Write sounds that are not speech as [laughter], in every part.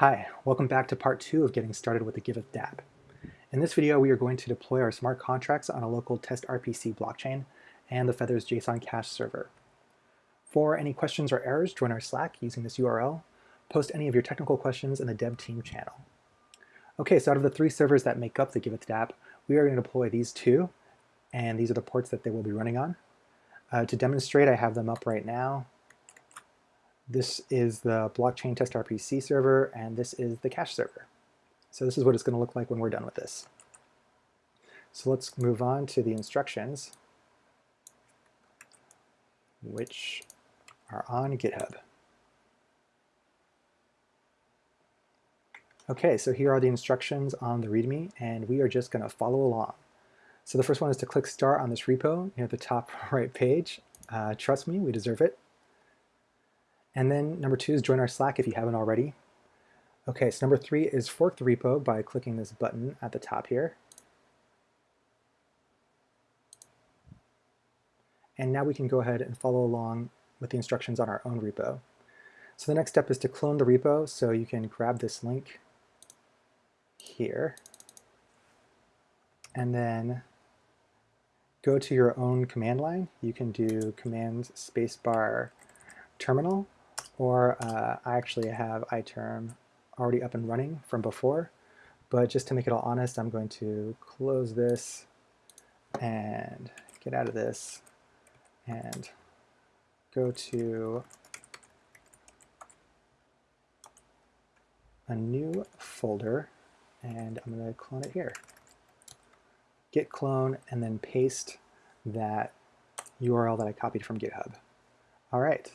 Hi, welcome back to part two of getting started with the Giveth dApp. In this video, we are going to deploy our smart contracts on a local test RPC blockchain and the Feathers JSON cache server. For any questions or errors, join our Slack using this URL. Post any of your technical questions in the dev team channel. Okay, so out of the three servers that make up the Giveth dApp, we are going to deploy these two, and these are the ports that they will be running on. Uh, to demonstrate, I have them up right now. This is the blockchain test RPC server, and this is the cache server. So this is what it's going to look like when we're done with this. So let's move on to the instructions, which are on GitHub. Okay, so here are the instructions on the README, and we are just going to follow along. So the first one is to click Start on this repo near the top [laughs] right page. Uh, trust me, we deserve it. And then number two is join our Slack if you haven't already. Okay, so number three is fork the repo by clicking this button at the top here. And now we can go ahead and follow along with the instructions on our own repo. So the next step is to clone the repo, so you can grab this link here, and then go to your own command line. You can do command spacebar terminal, or uh, I actually have iTerm already up and running from before. But just to make it all honest, I'm going to close this and get out of this and go to a new folder and I'm going to clone it here. Git clone and then paste that URL that I copied from GitHub. All right.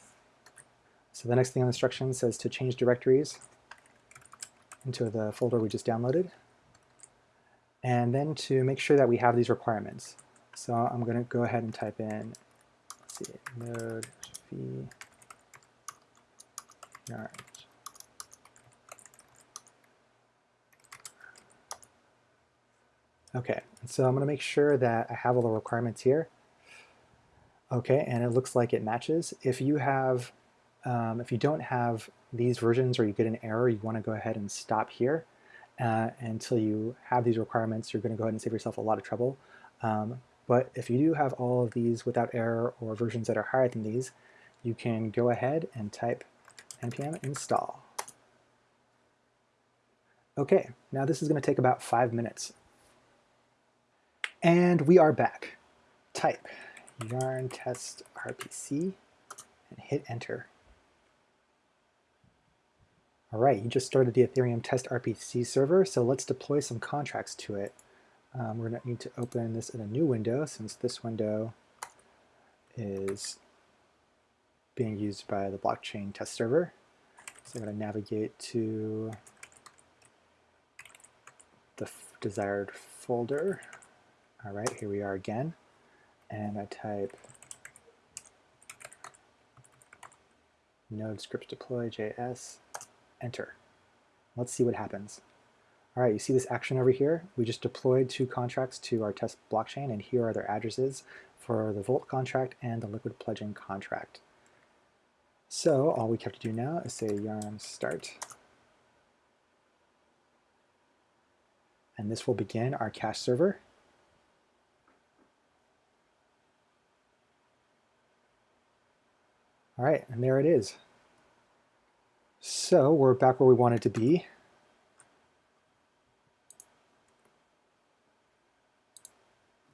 So the next thing on the instruction says to change directories into the folder we just downloaded. And then to make sure that we have these requirements. So I'm going to go ahead and type in, let's see, node v. Okay, so I'm going to make sure that I have all the requirements here. Okay, and it looks like it matches. If you have um, if you don't have these versions or you get an error, you want to go ahead and stop here uh, until you have these requirements. You're going to go ahead and save yourself a lot of trouble. Um, but if you do have all of these without error or versions that are higher than these, you can go ahead and type npm install. Okay, now this is going to take about five minutes. And we are back. Type yarn test RPC and hit enter. All right, you just started the Ethereum test RPC server, so let's deploy some contracts to it. Um, we're going to need to open this in a new window since this window is being used by the blockchain test server. So I'm going to navigate to the desired folder. All right, here we are again. And I type node script deploy JS enter. Let's see what happens. All right, you see this action over here? We just deployed two contracts to our test blockchain, and here are their addresses for the Vault contract and the Liquid Pledging contract. So all we have to do now is say yarn start. And this will begin our cache server. All right, and there it is. So we're back where we wanted to be.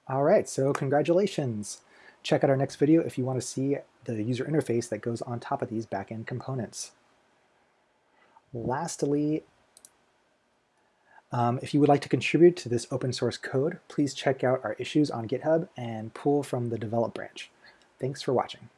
All right, so congratulations. Check out our next video if you want to see the user interface that goes on top of these backend components. Lastly, um, if you would like to contribute to this open source code, please check out our issues on GitHub and pull from the develop branch. Thanks for watching.